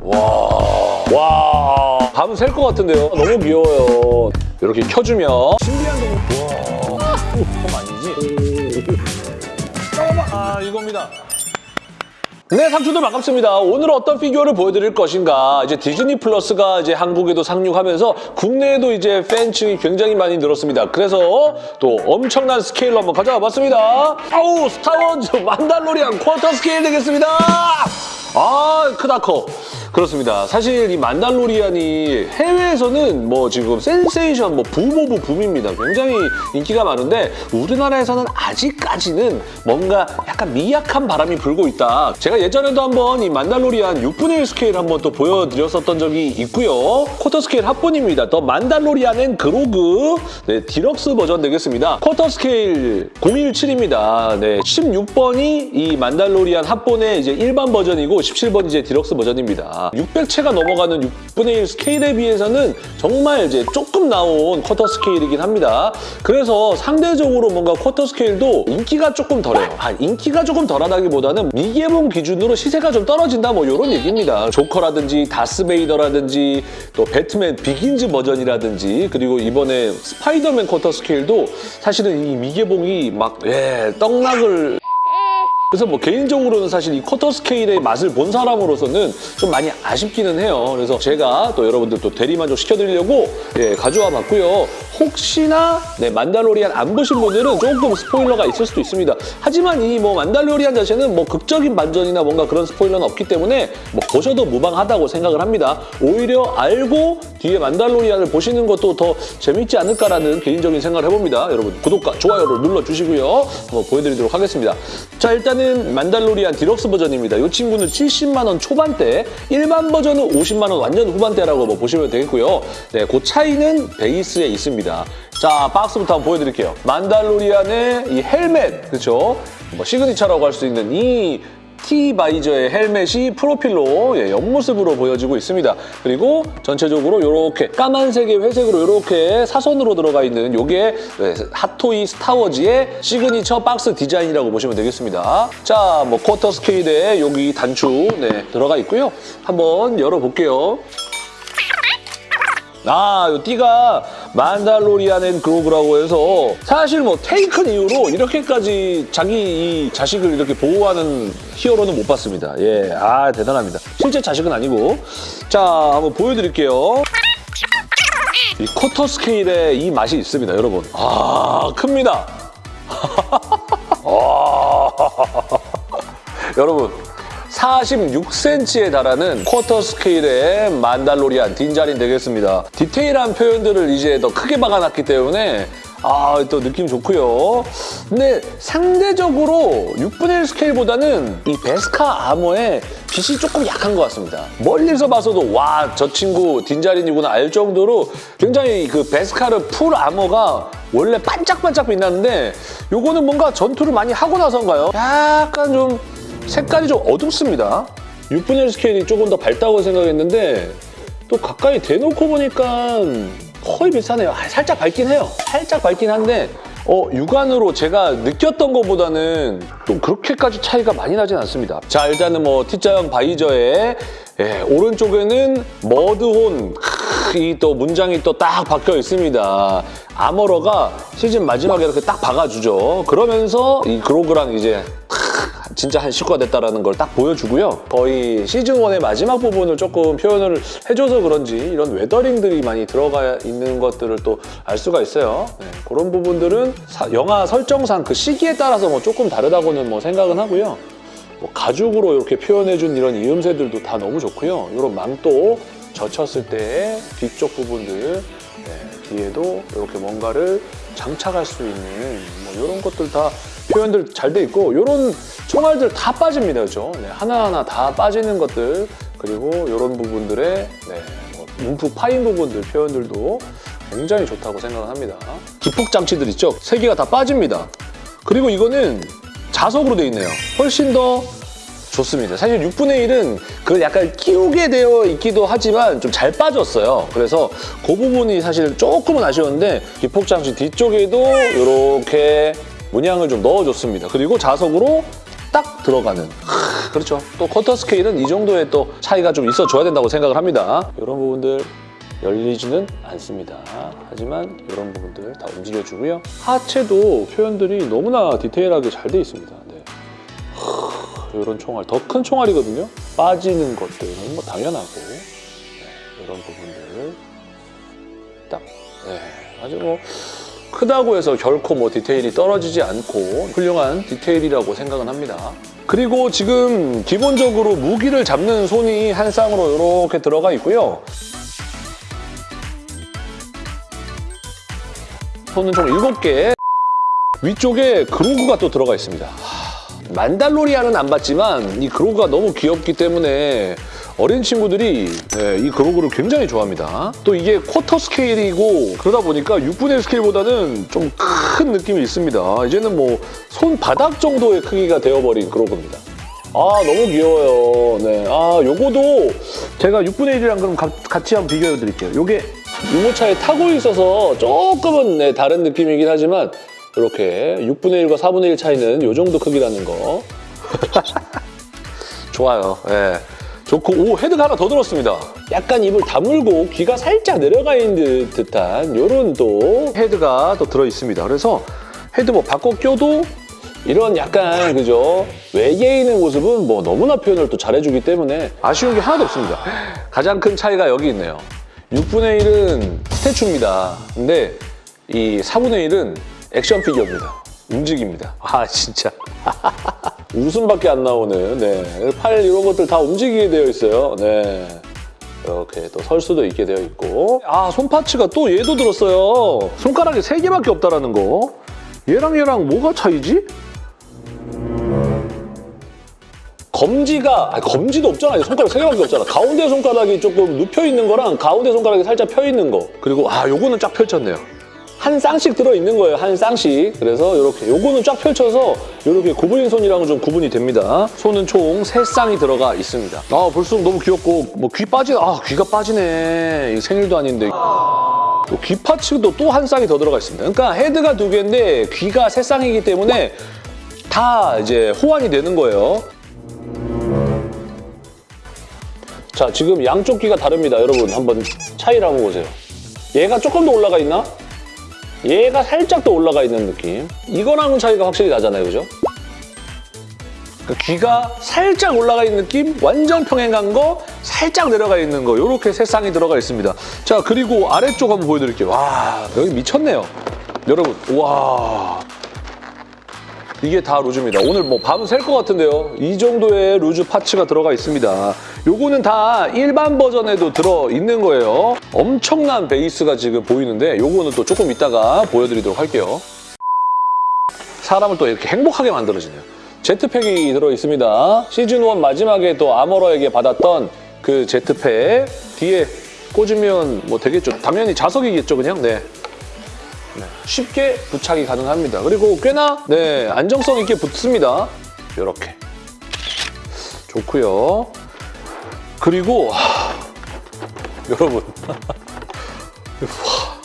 와, 와, 밤은 셀 것 같은데요. 너무 귀여워요. 이렇게 켜주면 신비한 동물. 와, 그럼 아니지? 잠깐만, 아 이겁니다. 네, 상추들 반갑습니다. 오늘 어떤 피규어를 보여드릴 것인가. 이제 디즈니 플러스가 이제 한국에도 상륙하면서 국내에도 이제 팬층이 굉장히 많이 늘었습니다. 그래서 또 엄청난 스케일로 한번 가져와 봤습니다. 아우, 스타워즈 Mandalorian quarter scale 되겠습니다. 아, 크다 커. 그렇습니다. 사실 이 Mandalorian이 해외에서는 뭐 지금 센세이션, 뭐 boom of boom입니다. 굉장히 인기가 많은데 우리나라에서는 아직까지는 뭔가 약간 미약한 바람이 불고 있다. 제가 예전에도 한번 이 Mandalorian 6분의 1 스케일 한번 또 보여드렸었던 적이 있고요. quarter scale 합본입니다. The Mandalorian and Grogu 네, 디럭스 버전 되겠습니다. quarter scale 017입니다. 네, 16번이 이 Mandalorian 합본의 이제 일반 버전이고 17번이 이제 디럭스 버전입니다. 600체가 넘어가는 6분의 1 scale에 비해서는 정말 이제 조금 나온 quarter scale이긴 합니다. 그래서 상대적으로 뭔가 쿼터 스케일도 인기가 조금 덜해요. 아, 인기가 조금 덜하다기보다는 미개봉 기준으로 시세가 좀 떨어진다 뭐 이런 얘기입니다. 조커라든지 다스베이더라든지 또 배트맨 비긴즈 버전이라든지 그리고 이번에 스파이더맨 쿼터 스케일도 사실은 이 미개봉이 막 예, 떡락을 그래서 뭐 개인적으로는 사실 이 쿼터 스케일의 맛을 본 사람으로서는 좀 많이 아쉽기는 해요. 그래서 제가 또 여러분들 또 대리만족 시켜드리려고 예, 가져와 봤고요. 혹시나 네, 만달로리안 안 보신 분들은 조금 스포일러가 있을 수도 있습니다. 하지만 이 뭐 만달로리안 자체는 뭐 극적인 반전이나 뭔가 그런 스포일러는 없기 때문에 뭐 보셔도 무방하다고 생각을 합니다. 오히려 알고 뒤에 만달로리안을 보시는 것도 더 재밌지 않을까라는 개인적인 생각을 해봅니다. 여러분 구독과 좋아요를 눌러주시고요. 한번 보여드리도록 하겠습니다. 자 일단 은 만달로리안 디럭스 버전입니다. 이 친구는 70만 원 초반대, 일반 버전은 50만 원 완전 후반대라고 뭐 보시면 되겠고요. 네, 그 차이는 베이스에 있습니다. 자 박스부터 한번 보여드릴게요. 만달로리안의 이 헬멧, 그렇죠? 뭐 signature라고 할 수 있는 이 T-visor의 헬멧이 프로필로 예, 옆모습으로 보여지고 있습니다. 그리고 전체적으로 이렇게 까만색의 회색으로 이렇게 사선으로 들어가 있는 이게 예, 핫토이 스타워즈의 시그니처 박스 디자인이라고 보시면 되겠습니다. 자, 뭐 쿼터 스케일에 여기 단추 네, 들어가 있고요. 한번 열어볼게요. 아, 이 띠가 만달로리안 and 그로구라고 해서 사실 뭐 테이큰 이후로 이렇게까지 자기 이 자식을 이렇게 보호하는 히어로는 못 봤습니다. 예, 아 대단합니다. 실제 자식은 아니고 자, 한번 보여드릴게요. 이 쿼터 스케일의 이 맛이 있습니다, 여러분. 아, 큽니다. 아, 여러분 46cm에 달하는 쿼터 스케일의 만달로리안 딘자린 되겠습니다. 디테일한 표현들을 이제 더 크게 박아놨기 때문에 아, 또 느낌 좋고요. 근데 상대적으로 6분의 1 스케일보다는 이 베스카 armor의 빛이 조금 약한 것 같습니다. 멀리서 봐서도 와, 저 친구 딘자린이구나 알 정도로 굉장히 그 베스카르 full armor가 원래 반짝반짝 빛나는데 요거는 뭔가 전투를 많이 하고 나선가요? 약간 좀 색깔이 좀 어둡습니다. 6분의 1 스케일이 조금 더 밝다고 생각했는데 또 가까이 대놓고 보니까 거의 비슷하네요. 아, 살짝 밝긴 해요. 살짝 밝긴 한데 어, 육안으로 제가 느꼈던 것보다는 좀 그렇게까지 차이가 많이 나진 않습니다. 자, 일단은 뭐 T자형 바이저의 예, 오른쪽에는 머드혼 이 또 문장이 또 딱 박혀 있습니다. 아머러가 시즌 마지막에 이렇게 딱 박아주죠. 그러면서 이 그로그랑 이제 진짜 한 식구가 됐다는 걸 딱 보여주고요. 거의 시즌1의 마지막 부분을 조금 표현을 해줘서 그런지 이런 웨더링들이 많이 들어가 있는 것들을 또 알 수가 있어요. 네, 그런 부분들은 사, 영화 설정상 그 시기에 따라서 뭐 조금 다르다고는 뭐 생각은 하고요. 뭐 가죽으로 이렇게 표현해준 이런 이음새들도 다 너무 좋고요. 이런 망토 젖혔을 때 뒤쪽 부분들 네, 뒤에도 이렇게 뭔가를 장착할 수 있는 뭐 이런 것들 다 표현들 잘 돼 있고 이런 총알들 다 빠집니다, 그렇죠? 네, 하나하나 다 빠지는 것들 그리고 이런 부분들의 네, 뭐 움푹 파인 부분들 표현들도 굉장히 좋다고 생각을 합니다. 기폭 장치들 있죠? 세 개가 다 빠집니다. 그리고 이거는 자석으로 돼 있네요. 훨씬 더 좋습니다. 사실 6분의 1은 그걸 약간 끼우게 되어 있기도 하지만 좀 잘 빠졌어요. 그래서 그 부분이 사실 조금은 아쉬웠는데 기폭장치 뒤쪽에도 이렇게 문양을 좀 넣어줬습니다. 그리고 자석으로 딱 들어가는 하, 그렇죠. 또 쿼터 스케일은 이 정도의 또 차이가 좀 있어줘야 된다고 생각을 합니다. 이런 부분들 열리지는 않습니다. 하지만 이런 부분들 다 움직여주고요. 하체도 표현들이 너무나 디테일하게 잘 돼 있습니다. 네. 하, 이런 총알, 더 큰 총알이거든요. 빠지는 것들은 뭐 당연하고 네, 이런 부분들 딱 네, 아주 뭐 크다고 해서 결코 뭐 디테일이 떨어지지 않고 훌륭한 디테일이라고 생각은 합니다. 그리고 지금 기본적으로 무기를 잡는 손이 한 쌍으로 이렇게 들어가 있고요. 손은 총 7개. 위쪽에 그로그가 또 들어가 있습니다. 하, 만달로리아는 안 봤지만 이 그로그가 너무 귀엽기 때문에 어린 친구들이 네, 이 그로그를 굉장히 좋아합니다. 또 이게 쿼터 스케일이고 그러다 보니까 6분의 1 스케일보다는 좀 큰 느낌이 있습니다. 이제는 뭐 손바닥 정도의 크기가 되어버린 그로그입니다. 아 너무 귀여워요. 네, 아 요거도 제가 6분의 1이랑 그럼 가- 같이 한번 비교해 드릴게요. 요게 유모차에 타고 있어서 조금은 네, 다른 느낌이긴 하지만 이렇게 6분의 1과 4분의 1 차이는 요 정도 크기라는 거. 좋아요. 예. 좋고 오 헤드가 하나 더 들었습니다. 약간 입을 다물고 귀가 살짝 내려가 있는 듯한 이런 또 헤드가 또 들어 있습니다. 그래서 헤드 뭐 바꿔 껴도 이런 약간 그죠 있는 모습은 뭐 너무나 표현을 또 잘해주기 때문에 아쉬운 게 하나도 없습니다. 가장 큰 차이가 여기 있네요. 6분의 1은 스태츄입니다. 근데 이 4분의 1은 액션 피규어입니다. 움직입니다. 아 진짜. 웃음밖에 안 나오는 네. 팔 이런 것들 다 움직이게 되어 있어요. 네. 이렇게 또 설 수도 있게 되어 있고 아 손파츠가 또 얘도 들었어요. 손가락이 세개밖에 없다라는 거. 얘랑 얘랑 뭐가 차이지? 검지가 아니, 검지도 없잖아. 손가락 세 개밖에 없잖아. 가운데 손가락이 조금 눕혀 있는 거랑 가운데 손가락이 살짝 펴 있는 거. 그리고 아 요거는 쫙 펼쳤네요. 한 쌍씩 들어 있는 거예요. 한 쌍씩. 그래서 이렇게 요거는 쫙 펼쳐서 이렇게 구부린 손이랑은 좀 구분이 됩니다. 손은 총 세 쌍이 들어가 있습니다. 아 볼수록 너무 귀엽고 뭐 귀 빠지 아 귀가 빠지네. 생일도 아닌데. 또 귀 파츠도 또 한 쌍이 더 들어가 있습니다. 그러니까 헤드가 두 개인데 귀가 세 쌍이기 때문에 다 이제 호환이 되는 거예요. 자, 지금 양쪽 귀가 다릅니다. 여러분, 한번 차이를 한번 보세요. 얘가 조금 더 올라가 있나? 얘가 살짝 더 올라가 있는 느낌. 이거랑은 차이가 확실히 나잖아요, 그죠? 그러니까 귀가 살짝 올라가 있는 느낌, 완전 평행한 거, 살짝 내려가 있는 거, 이렇게 세 쌍이 들어가 있습니다. 자, 그리고 아래쪽 한번 보여드릴게요. 와, 여기 미쳤네요. 여러분, 와. 이게 다 루즈입니다. 오늘 뭐 밤은 셀 것 같은데요. 이 정도의 루즈 파츠가 들어가 있습니다. 요거는 다 일반 버전에도 들어있는 거예요. 엄청난 베이스가 지금 보이는데 요거는 또 조금 이따가 보여드리도록 할게요. 사람을 또 이렇게 행복하게 만들어지네요. 제트팩이 들어있습니다. 시즌1 마지막에 또 아머러에게 받았던 그 제트팩 뒤에 꽂으면 뭐 되겠죠. 당연히 자석이겠죠, 그냥. 네. 네, 쉽게 부착이 가능합니다. 그리고 꽤나 네, 안정성 있게 붙습니다. 이렇게 좋고요. 그리고 하, 여러분 와,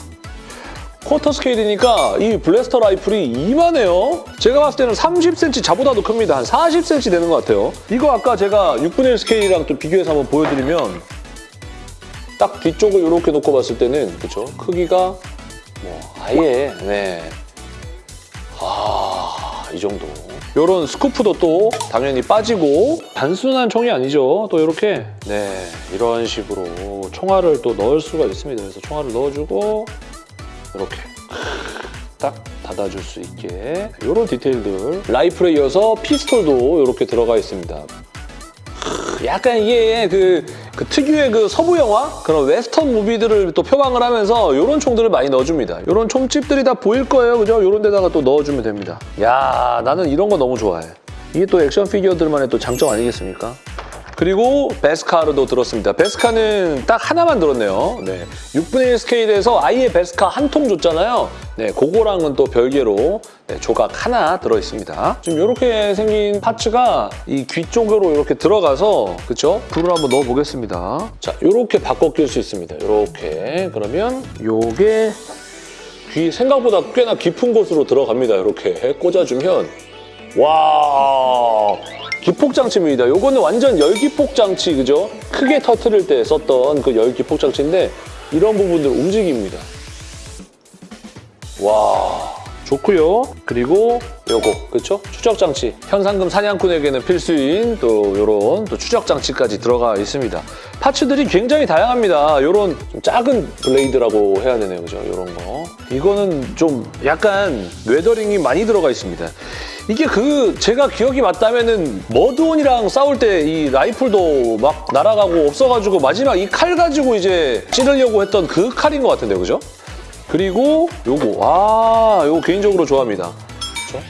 쿼터 스케일이니까 이 블래스터 라이플이 이만해요. 제가 봤을 때는 30cm 자보다도 큽니다. 한 40cm 되는 것 같아요. 이거 아까 제가 6분의 1 스케일이랑 또 비교해서 한번 보여드리면 딱 뒤쪽을 이렇게 놓고 봤을 때는 그렇죠 크기가 뭐 아예 네. 아, 이 정도. 요런 스쿠프도 또 당연히 빠지고 단순한 총이 아니죠. 또 이렇게 네, 이런 식으로 총알을 또 넣을 수가 있습니다. 그래서 총알을 넣어주고 이렇게 딱 닫아줄 수 있게 이런 디테일들 라이플에 이어서 피스톨도 이렇게 들어가 있습니다. 약간 이게 그, 그 특유의 그 서부 영화 그런 western movie들을 또 표방을 하면서 이런 총들을 많이 넣어줍니다. 이런 총집들이 다 보일 거예요, 그죠? 이런 데다가 또 넣어주면 됩니다. 야, 나는 이런 거 너무 좋아해. 이게 또 action figure들만의 또 장점 아니겠습니까? 그리고 베스카르도 들었습니다. 베스카는 딱 하나만 들었네요. 네. 6분의 1 스케일에서 아예 베스카 한 통 줬잖아요. 네, 그거랑은 또 별개로 네, 조각 하나 들어있습니다. 지금 이렇게 생긴 parts가 이 귀 쪽으로 이렇게 들어가서 그쵸? 불을 한번 넣어보겠습니다. 자, 이렇게 바꿔 낄 수 있습니다. 이렇게 그러면 요게 귀 생각보다 꽤나 깊은 곳으로 들어갑니다. 이렇게 꽂아주면 와 기폭장치입니다. 요거는 완전 열기폭장치 그죠? 크게 터트릴 때 썼던 그 열기폭장치인데 이런 부분들 움직입니다. 와 좋고요. 그리고 요거 그렇죠? 추적 장치. 현상금 사냥꾼에게는 필수인 또 요런 또 추적 장치까지 들어가 있습니다. 파츠들이 굉장히 다양합니다. 요런 좀 작은 블레이드라고 해야 되네요. 그죠? 요런 거. 이거는 좀 약간 weathering이 많이 들어가 있습니다. 이게 그 제가 기억이 맞다면은 머드혼이랑 싸울 때 이 라이플도 막 날아가고 없어가지고 마지막 이 칼 가지고 이제 찌르려고 했던 그 칼인 것 같은데요. 그죠? 그리고 요거 아 요거 개인적으로 좋아합니다. 그렇죠?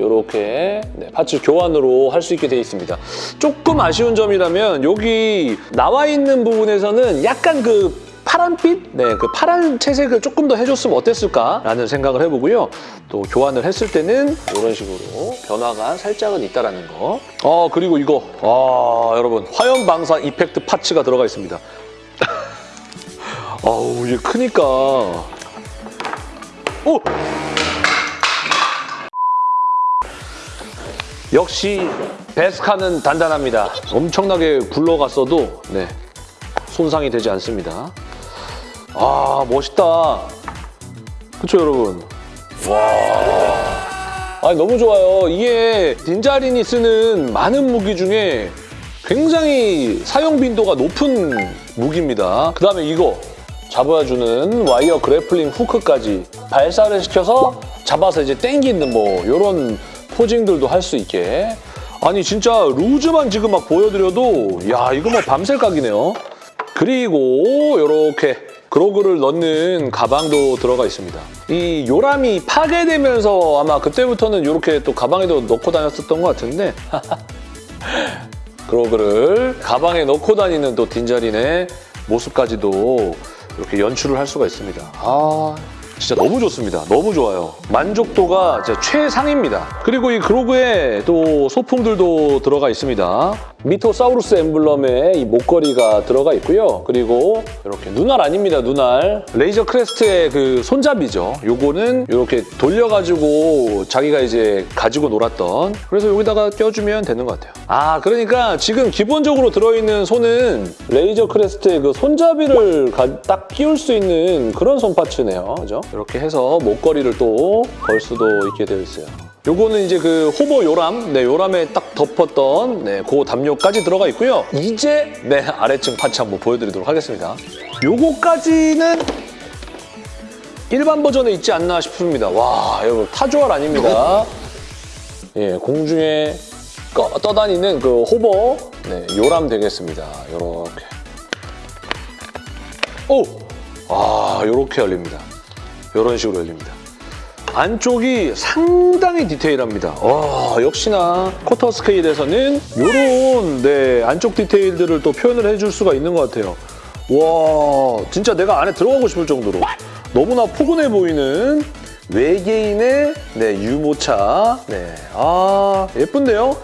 요렇게 네, parts 교환으로 할 수 있게 되어 있습니다. 조금 아쉬운 점이라면 여기 나와 있는 부분에서는 약간 그 파란빛? 네, 그 파란 채색을 조금 더 해줬으면 어땠을까라는 생각을 해보고요. 또 교환을 했을 때는 이런 식으로 변화가 살짝은 있다라는 거. 어, 그리고 이거. 아, 여러분. 화염 방사 이펙트 파츠가 들어가 있습니다. 아우, 이게 크니까. 오! 역시 베스카는 단단합니다. 엄청나게 굴러갔어도 네, 손상이 되지 않습니다. 아 멋있다. 그쵸 여러분? 와, 아니 너무 좋아요. 이게 딘자린이 쓰는 많은 무기 중에 굉장히 사용 빈도가 높은 무기입니다. 그 다음에 이거 잡아주는 와이어 그래플링 후크까지 발사를 시켜서 잡아서 이제 땡기는 뭐 이런 포징들도 할 수 있게 아니 진짜 loose만 지금 막 보여드려도 야 이거 뭐 밤샐 각이네요. 그리고 이렇게 그로구를 넣는 가방도 들어가 있습니다. 이 요람이 파괴되면서 아마 그때부터는 이렇게 또 가방에도 넣고 다녔었던 것 같은데 그로구를 가방에 넣고 다니는 또 딘자린의 모습까지도 이렇게 연출을 할 수가 있습니다. 아 진짜 너무 좋습니다. 너무 좋아요. 만족도가 진짜 최상입니다. 그리고 이 그로구에 또 소품들도 들어가 있습니다. 미토사우루스 엠블럼에 이 목걸이가 들어가 있고요. 그리고 이렇게 눈알 아닙니다, 눈알. 레이저 크레스트의 그 손잡이죠. 요거는 이렇게 돌려가지고 자기가 이제 가지고 놀았던 그래서 여기다가 껴주면 되는 것 같아요. 아, 그러니까 지금 기본적으로 들어있는 손은 레이저 크레스트의 그 손잡이를 가- 딱 끼울 수 있는 그런 손parts네요. 그죠? 이렇게 해서 목걸이를 또 걸 수도 있게 되어 있어요. 요거는 이제 그 hover 요람, 네, 요람에 딱 덮었던 네, 그 담요까지 들어가 있고요. 이제 네, 아래층 parts 한번 보여드리도록 하겠습니다. 요거까지는 일반 버전에 있지 않나 싶습니다. 와, 여러분 타조알 아닙니다. 예, 공중에 꺼- 떠다니는 그 호버 네, 요람 되겠습니다. 요렇게. 오! 아, 요렇게 열립니다. 요런 식으로 열립니다. 안쪽이 상당히 디테일합니다. 와, 역시나 쿼터 스케일에서는 이런 네, 안쪽 디테일들을 또 표현을 해줄 수가 있는 것 같아요. 와, 진짜 내가 안에 들어가고 싶을 정도로 너무나 포근해 보이는 외계인의 네, 유모차. 네, 아 예쁜데요?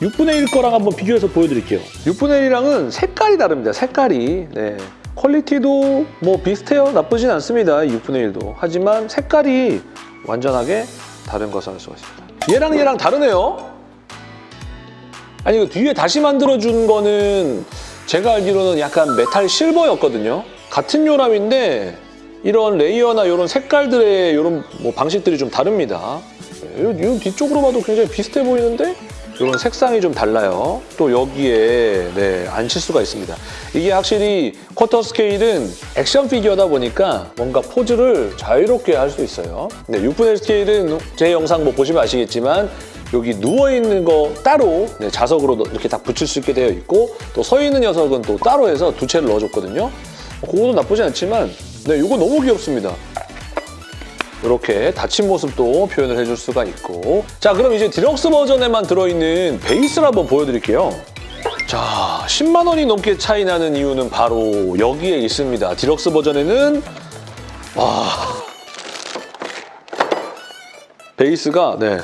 6분의 1 거랑 한번 비교해서 보여드릴게요. 6분의 1이랑은 색깔이 다릅니다. 색깔이. 네. 퀄리티도 뭐 비슷해요. 나쁘진 않습니다. 6분의 1도. 하지만 색깔이 완전하게 다른 것을 알 수가 있습니다. 얘랑 얘랑 다르네요. 아니 그 뒤에 다시 만들어준 거는 제가 알기로는 약간 metal silver였거든요. 같은 요람인데 이런 layer나 이런 색깔들의 이런 뭐 방식들이 좀 다릅니다. 이, 이 뒤쪽으로 봐도 굉장히 비슷해 보이는데 이런 색상이 좀 달라요. 또 여기에 네, 앉힐 수가 있습니다. 이게 확실히 쿼터 스케일은 action figure다 보니까 뭔가 포즈를 자유롭게 할 수 있어요. 네, 6분의 1 스케일은 제 영상 뭐 보시면 아시겠지만 여기 누워있는 거 따로 네, 자석으로 이렇게 다 붙일 수 있게 되어 있고 또 서 있는 녀석은 또 따로 해서 두 채를 넣어줬거든요. 그거도 나쁘지 않지만 네, 이거 너무 귀엽습니다. 이렇게 닫힌 모습도 표현을 해줄 수가 있고. 자 그럼 이제 디럭스 버전에만 들어있는 베이스를 한번 보여드릴게요. 자 10만 원이 넘게 차이 나는 이유는 바로 여기에 있습니다. 디럭스 버전에는 와. 베이스가 네.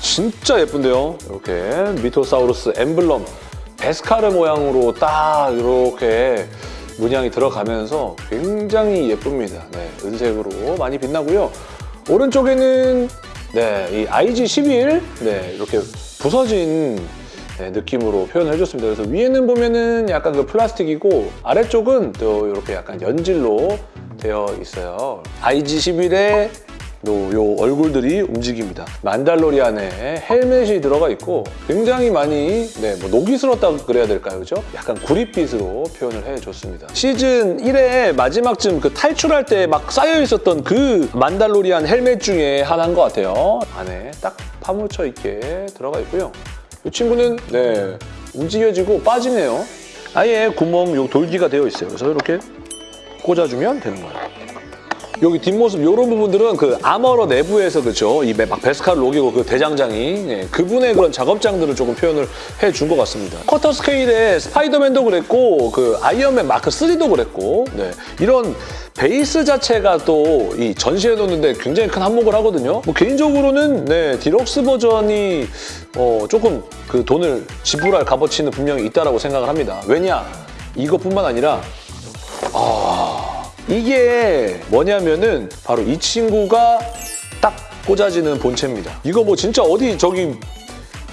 진짜 예쁜데요? 이렇게 미토사우루스 엠블럼 베스카르 모양으로 딱 이렇게 문양이 들어가면서 굉장히 예쁩니다. 네, 은색으로 많이 빛나고요. 오른쪽에는 네, 이 IG11 네, 이렇게 부서진 네, 느낌으로 표현을 해줬습니다. 그래서 위에는 보면은 약간 그 플라스틱이고 아래쪽은 또 이렇게 약간 연질로 되어 있어요. IG11의 요, 요 얼굴들이 움직입니다. 만달로리안에 헬멧이 들어가 있고 굉장히 많이 네, 뭐 녹이 슬었다고 그래야 될까요? 그죠? 약간 구릿빛으로 표현을 해줬습니다. 시즌 1의 마지막쯤 그 탈출할 때 막 쌓여 있었던 그 만달로리안 헬멧 중에 하나인 것 같아요. 안에 딱 파묻혀 있게 들어가 있고요. 이 친구는 네 움직여지고 빠지네요. 아예 구멍 요 돌기가 되어 있어요. 그래서 이렇게 꽂아주면 되는 거예요. 여기 뒷모습 이런 부분들은 그 Armorer 내부에서 그죠 이 막 Beskar 녹이고 그 대장장이 예, 그분의 그런 작업장들을 조금 표현을 해준 것 같습니다. 쿼터 스케일의 스파이더맨도 그랬고 그 아이언맨 마크 3도 그랬고 네, 이런 베이스 자체가 또 이 전시해 놓는데 굉장히 큰 한몫을 하거든요. 뭐 개인적으로는 네, 디럭스 버전이 어, 조금 그 돈을 지불할 값어치는 분명히 있다라고 생각을 합니다. 왜냐 이것뿐만 아니라 이게 뭐냐면은 바로 이 친구가 딱 꽂아지는 본체입니다. 이거 뭐 진짜 어디 저기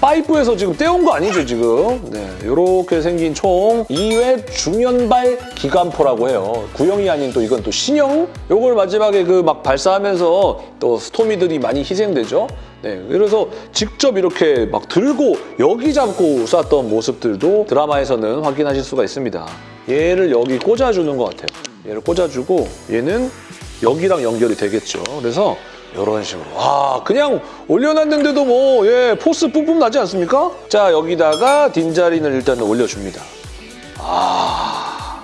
파이프에서 지금 떼온 거 아니죠 지금? 네, 이렇게 생긴 총 2회 중연발 기관포라고 해요. 구형이 아닌 또 이건 또 신형? 요걸 마지막에 그 막 발사하면서 또 스토미들이 많이 희생되죠. 네, 그래서 직접 이렇게 막 들고 여기 잡고 쐈던 모습들도 드라마에서는 확인하실 수가 있습니다. 얘를 여기 꽂아주는 것 같아요. 얘를 꽂아주고 얘는 여기랑 연결이 되겠죠. 그래서 이런 식으로. 와, 그냥 올려놨는데도 뭐, 예, 포스 뿜뿜 나지 않습니까? 자, 여기다가 딘자린을 일단 올려줍니다. 아,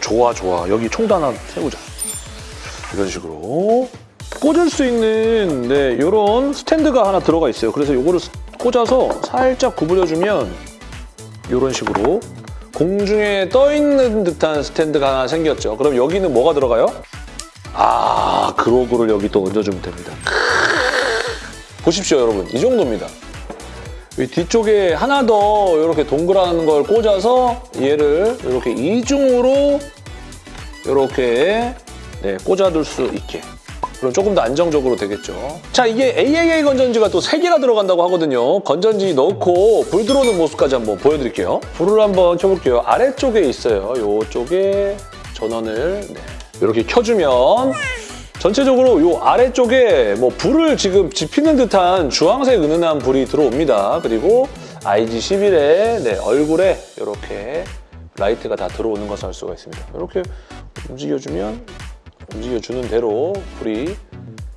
좋아, 좋아. 여기 총도 하나 세우자. 이런 식으로. 꽂을 수 있는, 네, 이런 스탠드가 하나 들어가 있어요. 그래서 이거를 꽂아서 살짝 구부려주면 이런 식으로 공중에 떠 있는 듯한 스탠드가 하나 생겼죠. 그럼 여기는 뭐가 들어가요? 아, 그로그를 여기 또 얹어주면 됩니다. 보십시오, 여러분. 이 정도입니다. 이 뒤쪽에 하나 더 이렇게 동그란 걸 꽂아서 얘를 이렇게 이중으로 이렇게 네, 꽂아둘 수 있게. 그럼 조금 더 안정적으로 되겠죠. 자, 이게 AAA 건전지가 또 3개나 들어간다고 하거든요. 건전지 넣고 불 들어오는 모습까지 한번 보여드릴게요. 불을 한번 켜볼게요. 아래쪽에 있어요. 이쪽에 전원을 네, 이렇게 켜주면 전체적으로 이 아래쪽에 뭐 불을 지금 지피는 듯한 주황색 은은한 불이 들어옵니다. 그리고 IG11의 네, 얼굴에 이렇게 라이트가 다 들어오는 것을 알 수가 있습니다. 이렇게 움직여주면 움직여주는 대로 불이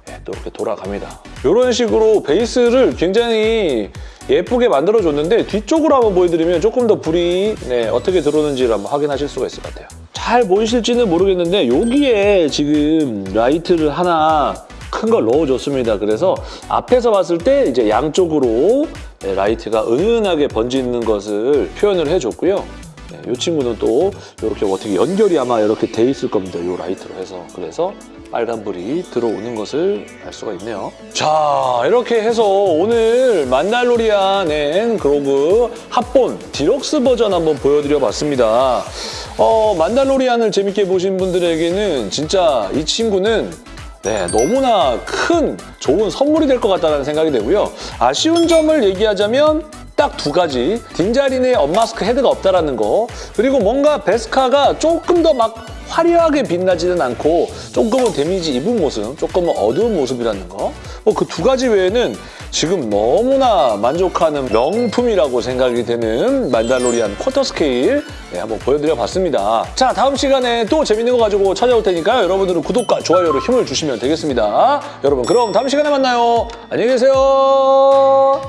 예, 또 이렇게 돌아갑니다. 이런 식으로 베이스를 굉장히 예쁘게 만들어줬는데 뒤쪽으로 한번 보여드리면 조금 더 불이 네, 어떻게 들어오는지를 한번 확인하실 수가 있을 것 같아요. 잘 보이실지는 모르겠는데 여기에 지금 라이트를 하나 큰 걸 넣어줬습니다. 그래서 앞에서 봤을 때 이제 양쪽으로 네, 라이트가 은은하게 번지는 것을 표현을 해줬고요. 네, 이 친구는 또 이렇게 어떻게 연결이 아마 이렇게 돼 있을 겁니다. 이 라이트로 해서. 그래서 빨간불이 들어오는 것을 알 수가 있네요. 자, 이렇게 해서 오늘 만달로리안 and 그로구 합본 디럭스 버전 한번 보여드려 봤습니다. 어, 만달로리안을 재밌게 보신 분들에게는 진짜 이 친구는 네, 너무나 큰 좋은 선물이 될 것 같다는 생각이 되고요. 아쉬운 점을 얘기하자면 딱 두 가지. 딘 자린의 unmask 헤드가 없다라는 거. 그리고 뭔가 Beskar가 조금 더 막 화려하게 빛나지는 않고 조금은 damage 입은 모습, 조금은 어두운 모습이라는 거. 뭐 그 두 가지 외에는 지금 너무나 만족하는 명품이라고 생각이 되는 만달로리안 쿼터 스케일 네, 한번 보여드려 봤습니다. 자, 다음 시간에 또 재밌는 거 가지고 찾아올 테니까요. 여러분들은 구독과 좋아요로 힘을 주시면 되겠습니다. 여러분, 그럼 다음 시간에 만나요. 안녕히 계세요.